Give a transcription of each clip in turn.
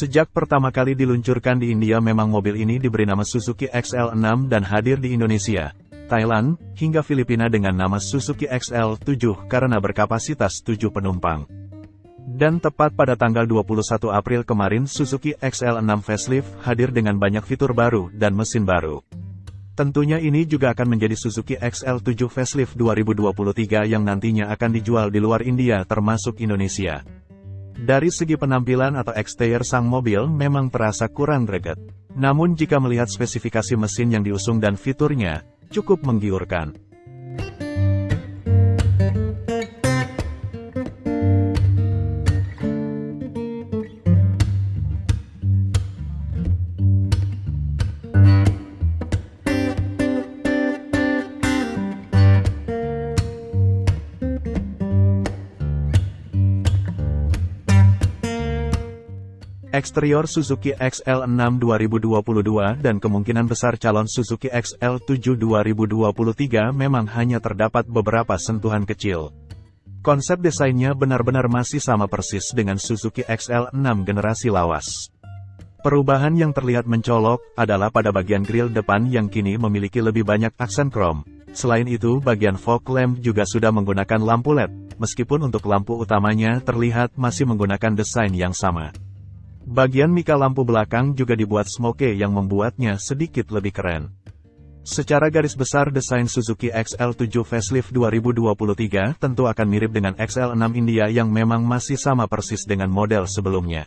Sejak pertama kali diluncurkan di India memang mobil ini diberi nama Suzuki XL6 dan hadir di Indonesia, Thailand, hingga Filipina dengan nama Suzuki XL7 karena berkapasitas 7 penumpang. Dan tepat pada tanggal 21 April kemarin Suzuki XL6 facelift hadir dengan banyak fitur baru dan mesin baru. Tentunya ini juga akan menjadi Suzuki XL7 facelift 2023 yang nantinya akan dijual di luar India termasuk Indonesia. Dari segi penampilan atau eksterior sang mobil memang terasa kurang greget. Namun jika melihat spesifikasi mesin yang diusung dan fiturnya, cukup menggiurkan. Eksterior Suzuki XL6 2022 dan kemungkinan besar calon Suzuki XL7 2023 memang hanya terdapat beberapa sentuhan kecil. Konsep desainnya benar-benar masih sama persis dengan Suzuki XL6 generasi lawas. Perubahan yang terlihat mencolok adalah pada bagian grill depan yang kini memiliki lebih banyak aksen krom. Selain itu bagian fog lamp juga sudah menggunakan lampu LED, meskipun untuk lampu utamanya terlihat masih menggunakan desain yang sama. Bagian mika lampu belakang juga dibuat smoke yang membuatnya sedikit lebih keren. Secara garis besar desain Suzuki XL7 Facelift 2023 tentu akan mirip dengan XL6 India yang memang masih sama persis dengan model sebelumnya.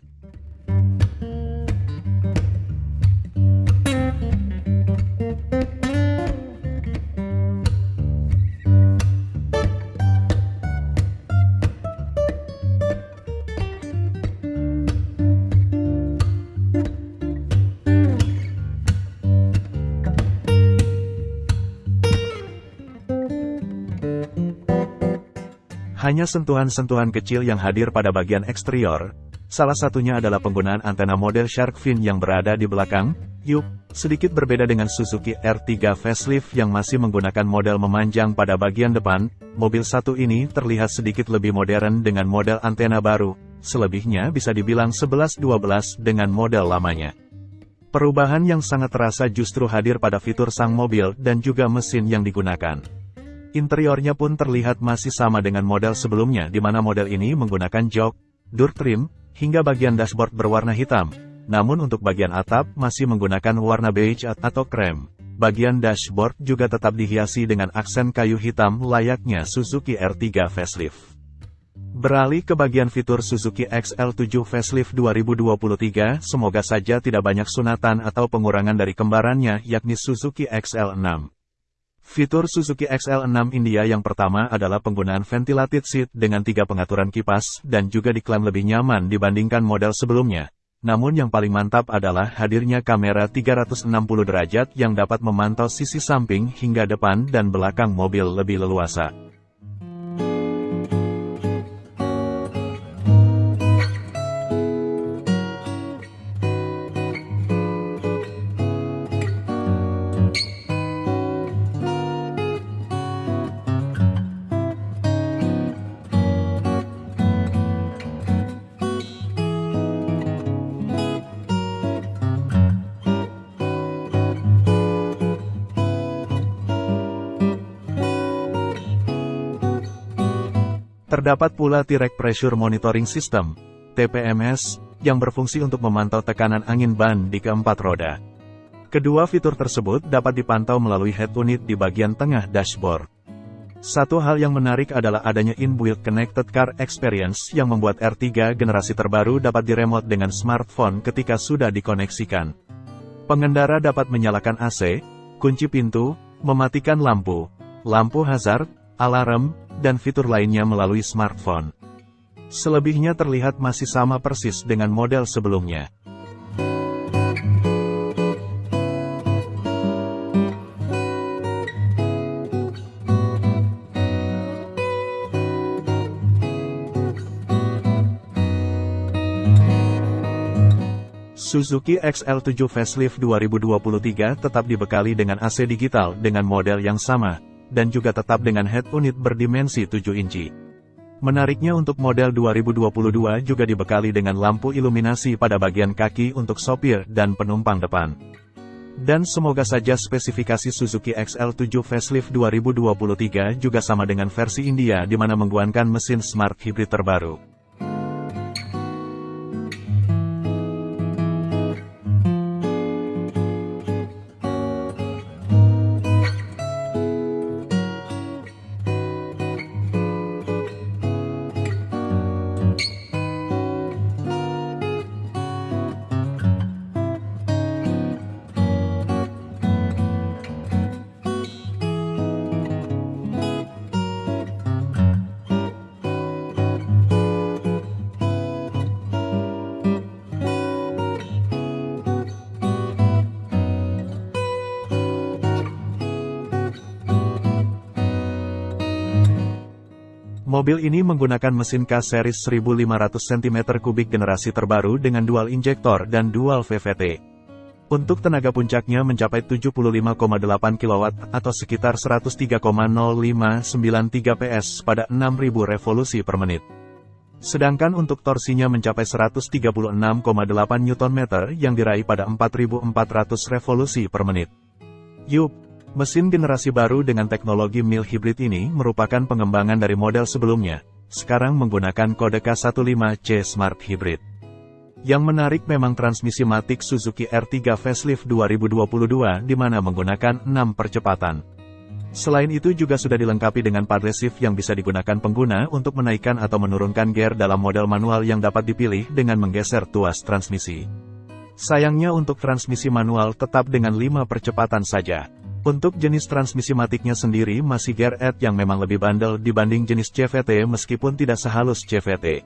Hanya sentuhan-sentuhan kecil yang hadir pada bagian eksterior, salah satunya adalah penggunaan antena model shark fin yang berada di belakang, yuk, sedikit berbeda dengan Suzuki R3 facelift yang masih menggunakan model memanjang pada bagian depan, mobil satu ini terlihat sedikit lebih modern dengan model antena baru, selebihnya bisa dibilang 11-12 dengan model lamanya. Perubahan yang sangat terasa justru hadir pada fitur sang mobil dan juga mesin yang digunakan. Interiornya pun terlihat masih sama dengan model sebelumnya di mana model ini menggunakan jok, door trim, hingga bagian dashboard berwarna hitam. Namun untuk bagian atap masih menggunakan warna beige atau krem. Bagian dashboard juga tetap dihiasi dengan aksen kayu hitam layaknya Suzuki R3 facelift. Beralih ke bagian fitur Suzuki XL7 Facelift 2023, semoga saja tidak banyak sunatan atau pengurangan dari kembarannya yakni Suzuki XL6. Fitur Suzuki XL6 India yang pertama adalah penggunaan ventilated seat dengan tiga pengaturan kipas dan juga diklaim lebih nyaman dibandingkan model sebelumnya. Namun yang paling mantap adalah hadirnya kamera 360 derajat yang dapat memantau sisi samping hingga depan dan belakang mobil lebih leluasa. Terdapat pula T-Rack Pressure Monitoring System, TPMS, yang berfungsi untuk memantau tekanan angin ban di keempat roda. Kedua fitur tersebut dapat dipantau melalui head unit di bagian tengah dashboard. Satu hal yang menarik adalah adanya inbuilt Connected Car Experience yang membuat R3 generasi terbaru dapat diremote dengan smartphone ketika sudah dikoneksikan. Pengendara dapat menyalakan AC, kunci pintu, mematikan lampu, lampu hazard, alarm, dan fitur lainnya melalui smartphone. Selebihnya terlihat masih sama persis dengan model sebelumnya. Suzuki XL7 Facelift 2023 tetap dibekali dengan AC digital dengan model yang sama, dan juga tetap dengan head unit berdimensi 7 inci. Menariknya untuk model 2022 juga dibekali dengan lampu iluminasi pada bagian kaki untuk sopir dan penumpang depan. Dan semoga saja spesifikasi Suzuki XL7 Facelift 2023 juga sama dengan versi India di mana menggunakan mesin smart hybrid terbaru. Mobil ini menggunakan mesin K-Series 1500 cm3 generasi terbaru dengan dual injektor dan dual VVT. Untuk tenaga puncaknya mencapai 75,8 kW atau sekitar 103,0593 PS pada 6000 revolusi per menit. Sedangkan untuk torsinya mencapai 136,8 Nm yang diraih pada 4400 revolusi per menit. Yup, Mesin generasi baru dengan teknologi mild hybrid ini merupakan pengembangan dari model sebelumnya, sekarang menggunakan kode K15C Smart Hybrid. Yang menarik memang transmisi Matic Suzuki R3 Facelift 2022 di mana menggunakan 6 percepatan. Selain itu juga sudah dilengkapi dengan paddle shift yang bisa digunakan pengguna untuk menaikkan atau menurunkan gear dalam model manual yang dapat dipilih dengan menggeser tuas transmisi. Sayangnya untuk transmisi manual tetap dengan 5 percepatan saja. Untuk jenis transmisi matiknya sendiri masih gear add yang memang lebih bandel dibanding jenis CVT meskipun tidak sehalus CVT.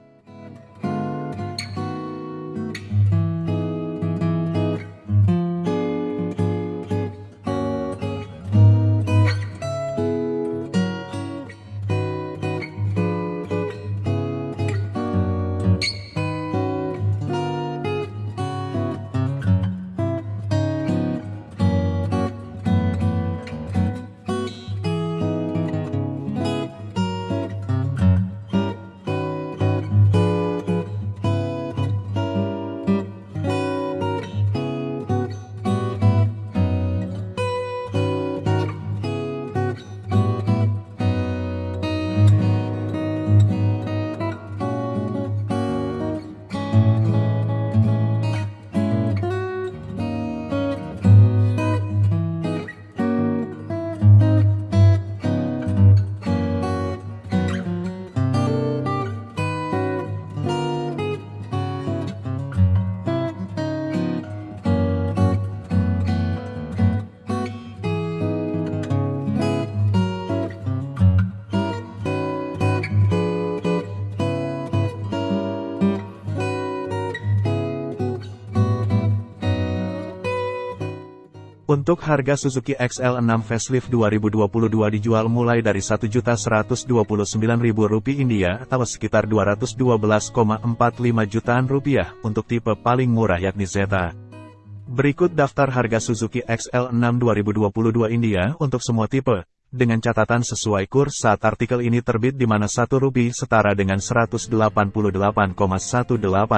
Untuk harga Suzuki XL6 Facelift 2022 dijual mulai dari Rp1.129.000 India atau sekitar 212,45 jutaan rupiah untuk tipe paling murah yakni Zeta. Berikut daftar harga Suzuki XL6 2022 India untuk semua tipe, dengan catatan sesuai kurs saat artikel ini terbit di mana 1 rupiah setara dengan 188,18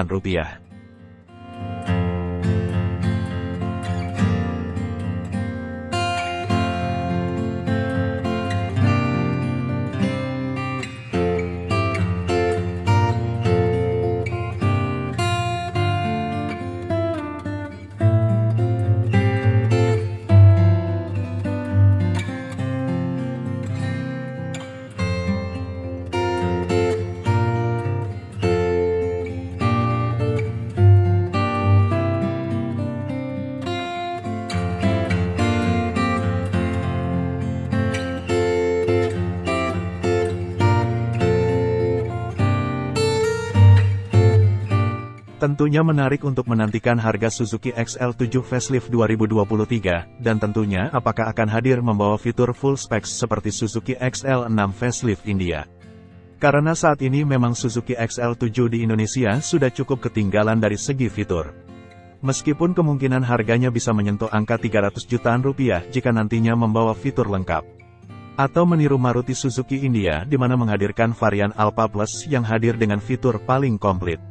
rupiah. Tentunya menarik untuk menantikan harga Suzuki XL7 Facelift 2023, dan tentunya apakah akan hadir membawa fitur full specs seperti Suzuki XL6 Facelift India. Karena saat ini memang Suzuki XL7 di Indonesia sudah cukup ketinggalan dari segi fitur. Meskipun kemungkinan harganya bisa menyentuh angka 300 jutaan rupiah jika nantinya membawa fitur lengkap. Atau meniru Maruti Suzuki India di mana menghadirkan varian Alpha Plus yang hadir dengan fitur paling komplit.